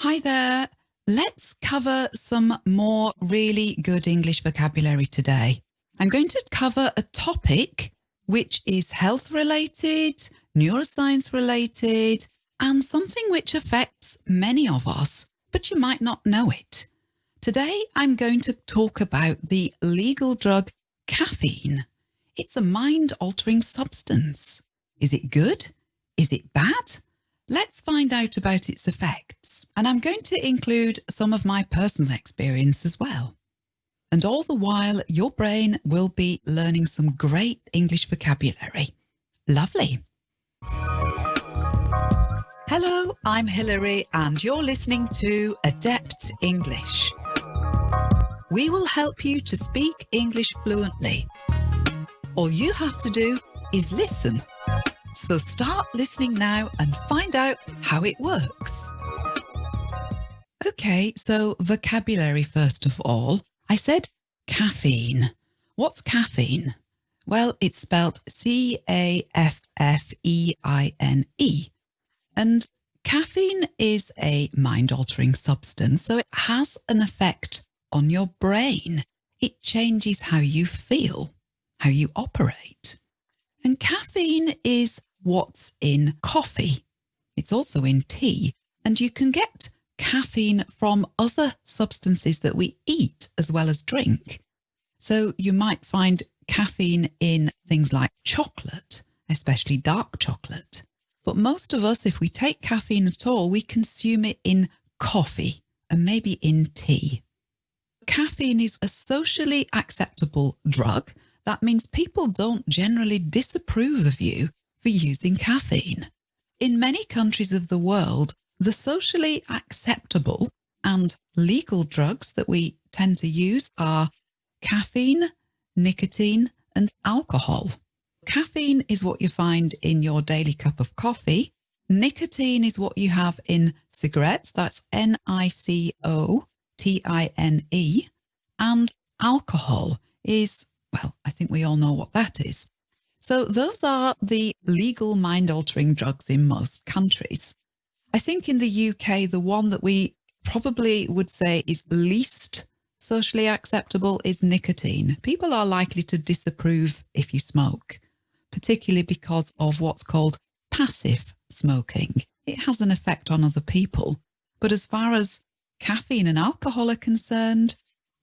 Hi there. Let's cover some more really good English vocabulary today. I'm going to cover a topic which is health related, neuroscience related, and something which affects many of us, but you might not know it. Today, I'm going to talk about the legal drug caffeine. It's a mind altering substance. Is it good? Is it bad? Let's find out about its effects. And I'm going to include some of my personal experience as well. And all the while, your brain will be learning some great English vocabulary. Lovely. Hello, I'm Hilary and you're listening to Adept English. We will help you to speak English fluently. All you have to do is listen. So start listening now and find out how it works. Okay, so vocabulary first of all. I said caffeine. What's caffeine? Well, it's spelled C-A-F-F-E-I-N-E. And caffeine is a mind-altering substance, so it has an effect on your brain. It changes how you feel, how you operate. And caffeine is what's in coffee. It's also in tea, and you can get caffeine from other substances that we eat as well as drink. So you might find caffeine in things like chocolate, especially dark chocolate. But most of us, if we take caffeine at all, we consume it in coffee and maybe in tea. Caffeine is a socially acceptable drug. That means people don't generally disapprove of you for using caffeine. In many countries of the world, the socially acceptable and legal drugs that we tend to use are caffeine, nicotine and alcohol. Caffeine is what you find in your daily cup of coffee. Nicotine is what you have in cigarettes. That's N-I-C-O-T-I-N-E. And alcohol is, well, I think we all know what that is. So those are the legal mind-altering drugs in most countries. I think in the UK, the one that we probably would say is least socially acceptable is nicotine. People are likely to disapprove if you smoke particularly because of what's called passive smoking. It has an effect on other people. But as far as caffeine and alcohol are concerned,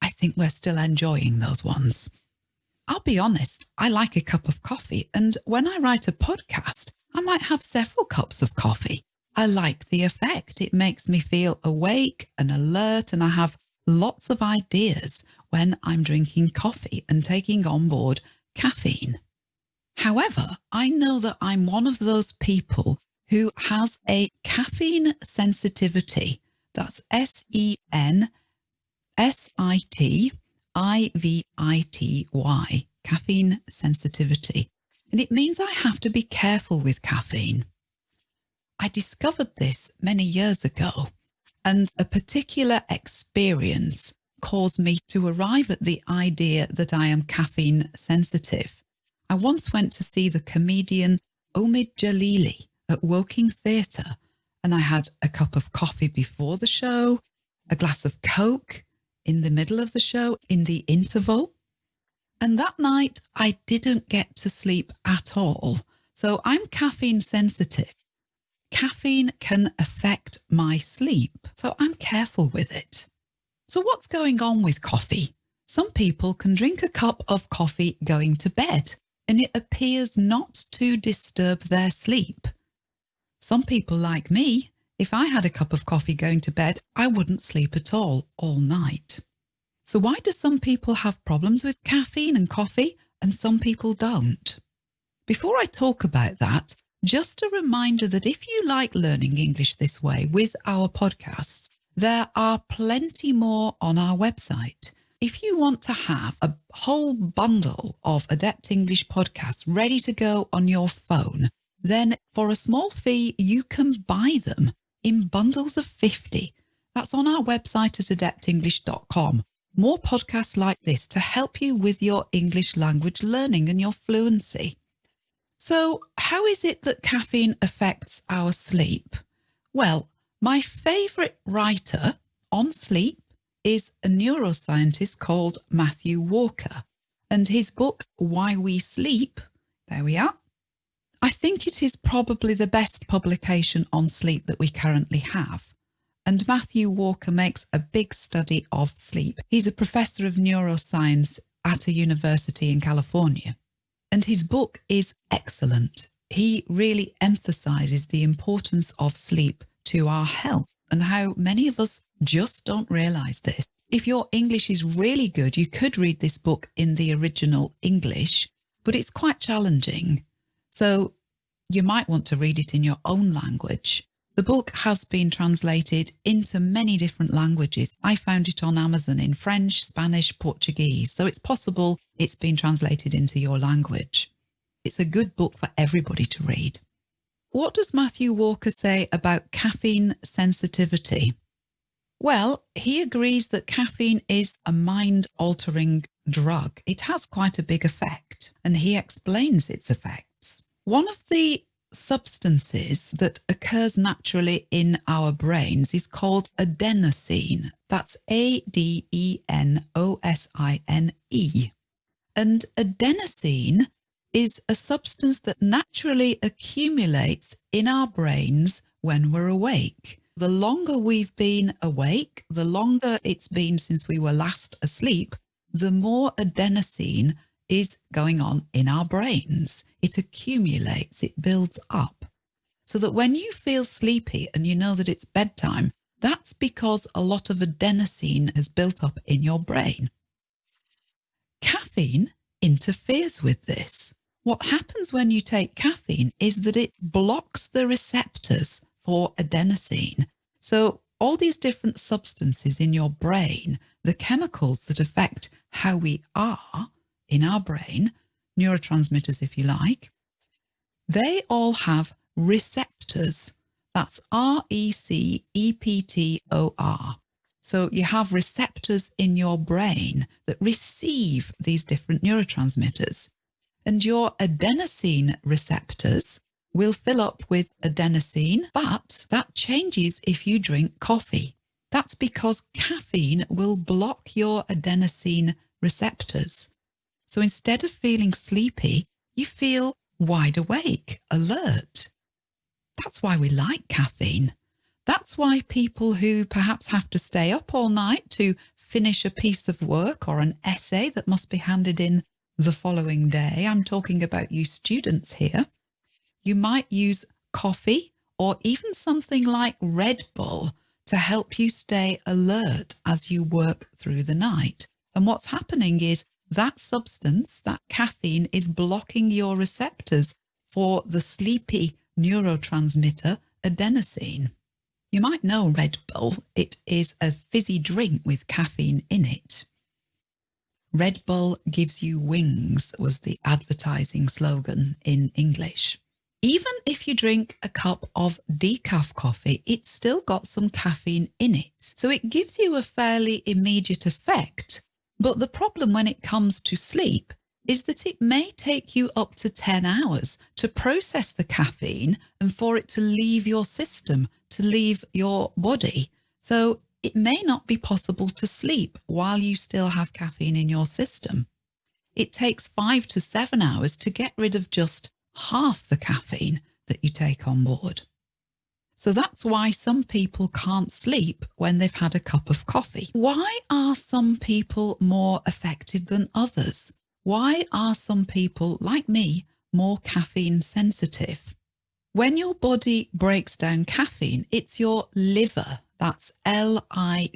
I think we're still enjoying those ones. I'll be honest, I like a cup of coffee. And when I write a podcast, I might have several cups of coffee. I like the effect. It makes me feel awake and alert and I have lots of ideas when I'm drinking coffee and taking on board caffeine. However, I know that I'm one of those people who has a caffeine sensitivity. That's S-E-N-S-I-T-I-V-I-T-Y, caffeine sensitivity. And it means I have to be careful with caffeine. I discovered this many years ago and a particular experience caused me to arrive at the idea that I am caffeine sensitive. I once went to see the comedian Omid Djalili at Woking Theatre and I had a cup of coffee before the show, a glass of Coke in the middle of the show in the interval. And that night I didn't get to sleep at all. So I'm caffeine sensitive. Caffeine can affect my sleep, so I'm careful with it. So what's going on with coffee? Some people can drink a cup of coffee going to bed and it appears not to disturb their sleep. Some people like me, if I had a cup of coffee going to bed, I wouldn't sleep at all, all night. So why do some people have problems with caffeine and coffee and some people don't? Before I talk about that, just a reminder that if you like learning English this way with our podcasts, there are plenty more on our website. If you want to have a whole bundle of Adept English podcasts ready to go on your phone, then for a small fee, you can buy them in bundles of 50. That's on our website at adeptenglish.com. More podcasts like this to help you with your English language learning and your fluency. So how is it that caffeine affects our sleep? Well, My favourite writer on sleep is a neuroscientist called Matthew Walker, and his book, Why We Sleep, there we are. I think it is probably the best publication on sleep that we currently have. And Matthew Walker makes a big study of sleep. He's a professor of neuroscience at a university in California. And his book is excellent. He really emphasizes the importance of sleep to our health and how many of us just don't realize this. If your English is really good, you could read this book in the original English, but it's quite challenging. So you might want to read it in your own language. The book has been translated into many different languages. I found it on Amazon in French, Spanish, Portuguese, so it's possible it's been translated into your language. It's a good book for everybody to read. What does Matthew Walker say about caffeine sensitivity? Well, he agrees that caffeine is a mind-altering drug. It has quite a big effect, and he explains its effects. One of the substances that occurs naturally in our brains is called adenosine. That's A-D-E-N-O-S-I-N-E. And adenosine is a substance that naturally accumulates in our brains when we're awake. The longer we've been awake, the longer it's been since we were last asleep, the more adenosine is going on in our brains. It accumulates, it builds up. So that when you feel sleepy and you know that it's bedtime, that's because a lot of adenosine has built up in your brain. Caffeine interferes with this. What happens when you take caffeine is that it blocks the receptors for adenosine. So all these different substances in your brain, the chemicals that affect how we are in our brain, neurotransmitters if you like, they all have receptors. That's R-E-C-E-P-T-O-R. So you have receptors in your brain that receive these different neurotransmitters and your adenosine receptors will fill up with adenosine, but that changes if you drink coffee. That's because caffeine will block your adenosine receptors. So instead of feeling sleepy, you feel wide awake, alert. That's why we like caffeine. That's why people who perhaps have to stay up all night to finish a piece of work or an essay that must be handed in the following day, I'm talking about you students here, you might use coffee or even something like Red Bull to help you stay alert as you work through the night. And what's happening is that substance, that caffeine, is blocking your receptors for the sleepy neurotransmitter adenosine. You might know Red Bull. It is a fizzy drink with caffeine in it. Red Bull gives you wings was the advertising slogan in English. Even if you drink a cup of decaf coffee, it's still got some caffeine in it. So it gives you a fairly immediate effect. But the problem when it comes to sleep is that it may take you up to 10 hours to process the caffeine and for it to leave your system, to leave your body. So it may not be possible to sleep while you still have caffeine in your system. It takes five to seven hours to get rid of just half the caffeine that you take on board. So that's why some people can't sleep when they've had a cup of coffee. Why are some people more affected than others? Why are some people, like me, more caffeine sensitive? When your body breaks down caffeine, it's your liver that's L-I-V-E-R.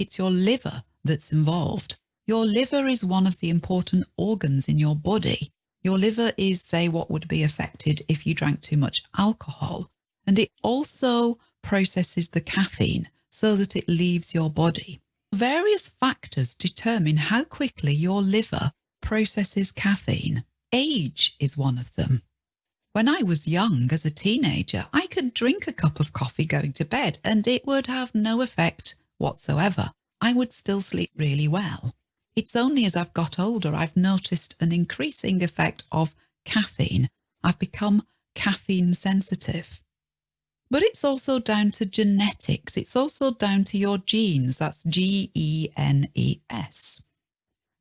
It's your liver that's involved. Your liver is one of the important organs in your body. Your liver is, say, what would be affected if you drank too much alcohol. And it also processes the caffeine so that it leaves your body. Various factors determine how quickly your liver processes caffeine. Age is one of them. When I was young as a teenager, I could drink a cup of coffee going to bed and it would have no effect whatsoever. I would still sleep really well. It's only as I've got older I've noticed an increasing effect of caffeine. I've become caffeine sensitive. But it's also down to genetics. It's also down to your genes. That's G E N E S.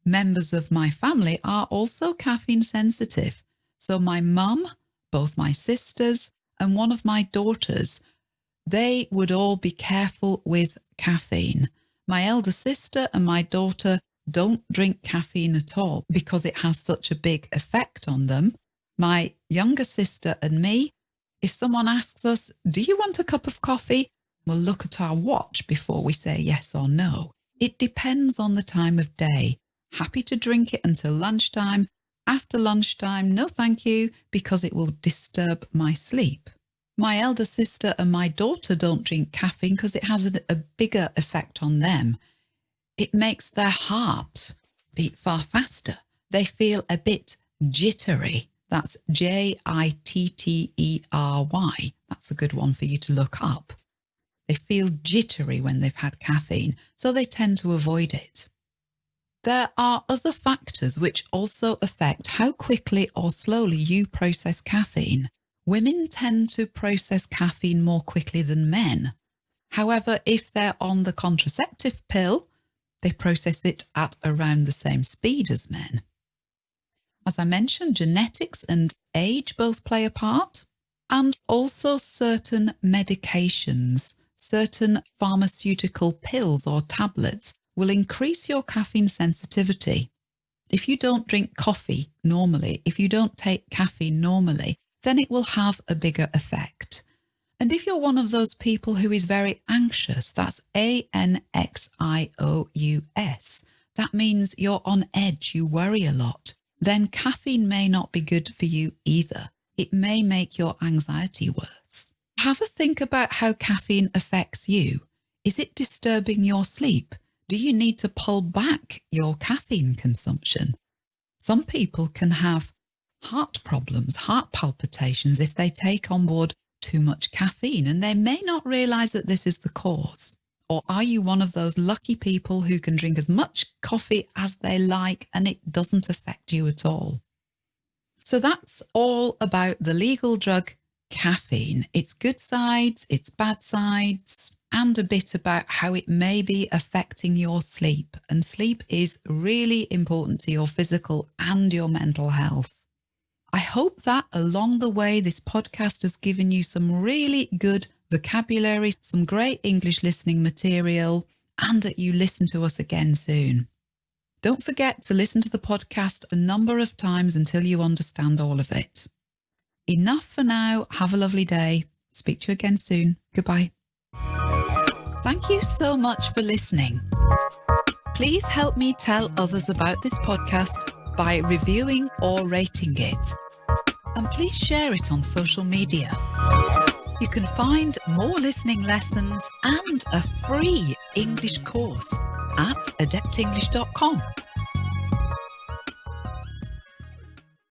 Members of my family are also caffeine sensitive. So my mum, both my sisters, and one of my daughters, they would all be careful with caffeine. My elder sister and my daughter don't drink caffeine at all because it has such a big effect on them. My younger sister and me, if someone asks us, do you want a cup of coffee? We'll look at our watch before we say yes or no. It depends on the time of day. Happy to drink it until lunchtime. After lunchtime, no thank you, because it will disturb my sleep. My elder sister and my daughter don't drink caffeine because it has a, bigger effect on them. It makes their heart beat far faster. They feel a bit jittery. That's J I T T E R Y. That's a good one for you to look up. They feel jittery when they've had caffeine, so they tend to avoid it. There are other factors which also affect how quickly or slowly you process caffeine. Women tend to process caffeine more quickly than men. However, if they're on the contraceptive pill, they process it at around the same speed as men. As I mentioned, genetics and age both play a part, and also certain medications, certain pharmaceutical pills or tablets will increase your caffeine sensitivity. If you don't drink coffee normally, if you don't take caffeine normally, then it will have a bigger effect. And if you're one of those people who is very anxious, that's A-N-X-I-O-U-S, that means you're on edge, you worry a lot then caffeine may not be good for you either. It may make your anxiety worse. Have a think about how caffeine affects you. Is it disturbing your sleep? Do you need to pull back your caffeine consumption? Some people can have heart problems, heart palpitations if they take on board too much caffeine and they may not realize that this is the cause. Or are you one of those lucky people who can drink as much coffee as they like and it doesn't affect you at all? So that's all about the legal drug caffeine, its good sides, its bad sides, and a bit about how it may be affecting your sleep. And sleep is really important to your physical and your mental health. I hope that along the way, this podcast has given you some really good vocabulary, some great English listening material, and that you listen to us again soon. Don't forget to listen to the podcast a number of times until you understand all of it. Enough for now. Have a lovely day. Speak to you again soon. Goodbye. Thank you so much for listening. Please help me tell others about this podcast by reviewing or rating it. And please share it on social media. You can find more listening lessons and a free English course at adeptenglish.com.